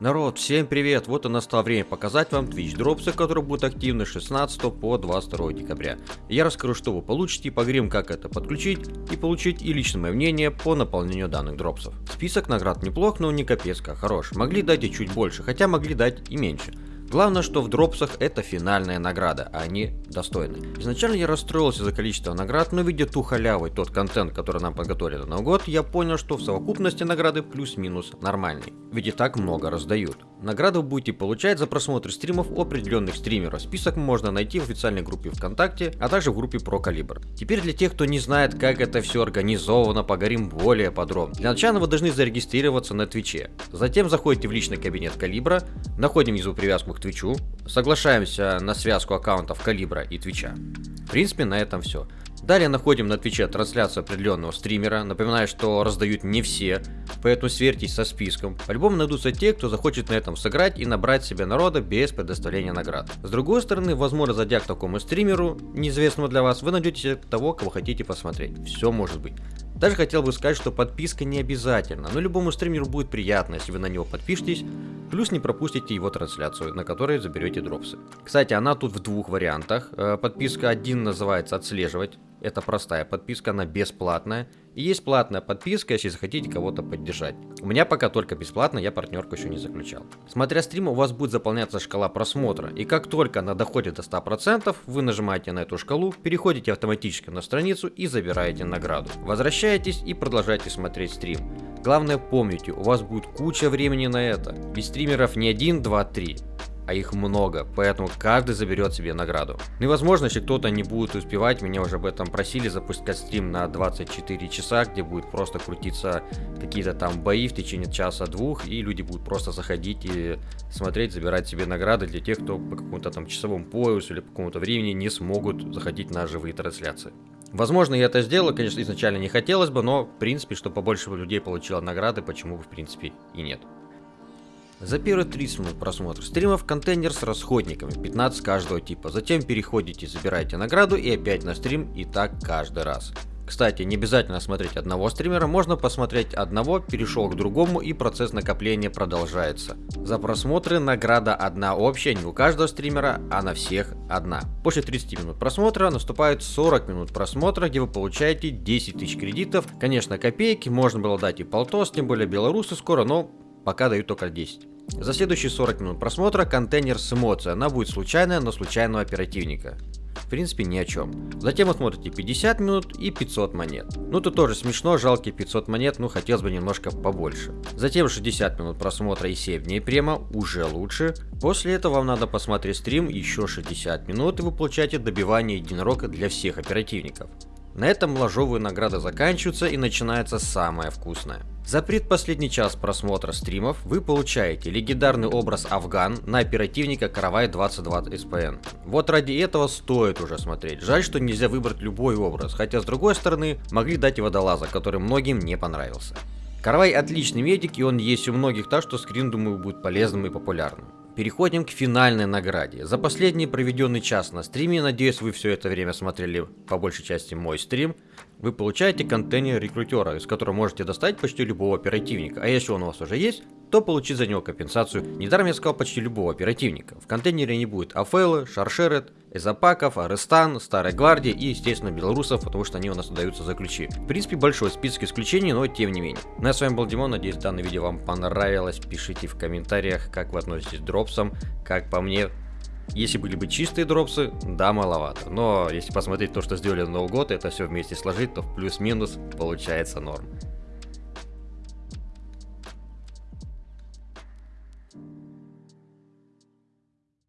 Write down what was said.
Народ, всем привет! Вот и настало время показать вам Twitch дропсы, которые будут активны с 16 по 22 декабря. Я расскажу, что вы получите, поговорим, как это подключить и получить и личное мое мнение по наполнению данных дропсов. Список наград неплох, но не капец как хорош. Могли дать и чуть больше, хотя могли дать и меньше. Главное, что в дропсах это финальная награда, а они достойны. Изначально я расстроился за количество наград, но видя ту халяву и тот контент, который нам подготовили на Новый год, я понял, что в совокупности награды плюс-минус нормальный. Ведь и так много раздают. Награду будете получать за просмотр стримов определенных стримеров. Список можно найти в официальной группе ВКонтакте, а также в группе Про Калибр. Теперь для тех, кто не знает, как это все организовано, поговорим более подробно. Для начала вы должны зарегистрироваться на Твиче. Затем заходите в личный кабинет Калибра, находим внизу привязку к Твичу, соглашаемся на связку аккаунтов Калибра и Твича. В принципе, на этом все. Далее находим на Твиче трансляцию определенного стримера. Напоминаю, что раздают не все, поэтому сверьтесь со списком. По-любому найдутся те, кто захочет на этом сыграть и набрать себе народа без предоставления наград. С другой стороны, возможно, зайдя к такому стримеру, неизвестному для вас, вы найдете того, кого хотите посмотреть. Все может быть. Даже хотел бы сказать, что подписка не обязательна, но любому стримеру будет приятно, если вы на него подпишетесь, плюс не пропустите его трансляцию, на которой заберете дропсы. Кстати, она тут в двух вариантах. Э, подписка 1 называется «Отслеживать», это простая подписка, она бесплатная. И есть платная подписка, если захотите кого-то поддержать. У меня пока только бесплатно, я партнерку еще не заключал. Смотря стрим, у вас будет заполняться шкала просмотра. И как только она доходит до 100%, вы нажимаете на эту шкалу, переходите автоматически на страницу и забираете награду. Возвращаетесь и продолжаете смотреть стрим. Главное помните, у вас будет куча времени на это. Ведь стримеров не 1, 2, 3 а их много, поэтому каждый заберет себе награду. Ну и возможно, если кто-то не будет успевать, меня уже об этом просили, запускать стрим на 24 часа, где будет просто крутиться какие-то там бои в течение часа-двух, и люди будут просто заходить и смотреть, забирать себе награды для тех, кто по какому-то там часовому поясу или по какому-то времени не смогут заходить на живые трансляции. Возможно, я это сделаю, конечно, изначально не хотелось бы, но, в принципе, чтобы побольше людей получило награды, почему бы, в принципе, и нет. За первые 30 минут просмотра стримов контейнер с расходниками, 15 каждого типа. Затем переходите, забираете награду и опять на стрим и так каждый раз. Кстати, не обязательно смотреть одного стримера, можно посмотреть одного, перешел к другому и процесс накопления продолжается. За просмотры награда одна общая, не у каждого стримера, а на всех одна. После 30 минут просмотра наступает 40 минут просмотра, где вы получаете 10 тысяч кредитов. Конечно, копейки, можно было дать и полтос, тем более белорусы скоро, но пока дают только 10. За следующие 40 минут просмотра контейнер с эмоцией, она будет случайная, но случайного оперативника. В принципе, ни о чем. Затем вы смотрите 50 минут и 500 монет. Ну тут тоже смешно, жалкие 500 монет, ну хотелось бы немножко побольше. Затем 60 минут просмотра и 7 дней према, уже лучше. После этого вам надо посмотреть стрим еще 60 минут и вы получаете добивание единорога для всех оперативников. На этом ложовые награды заканчиваются и начинается самое вкусное. За предпоследний час просмотра стримов вы получаете легендарный образ Афган на оперативника Каравай 22 СПН. Вот ради этого стоит уже смотреть. Жаль, что нельзя выбрать любой образ, хотя с другой стороны могли дать и водолаза, который многим не понравился. Каравай отличный медик и он есть у многих, так что скрин думаю будет полезным и популярным. Переходим к финальной награде. За последний проведенный час на стриме, надеюсь вы все это время смотрели по большей части мой стрим, вы получаете контейнер рекрутера, из которого можете достать почти любого оперативника. А если он у вас уже есть, то получить за него компенсацию. Недаром я сказал почти любого оперативника. В контейнере не будет Афелы, Шаршерет, Эзапаков, Арестан, Старой Гвардии и, естественно, белорусов, потому что они у нас даются за ключи. В принципе, большой список исключений, но тем не менее. Ну а с вами был Димон, надеюсь, данное видео вам понравилось. Пишите в комментариях, как вы относитесь к дропсам, как по мне, если были бы чистые дропсы, да, маловато. Но если посмотреть то, что сделали на Новый год, это все вместе сложить, то плюс-минус получается норм.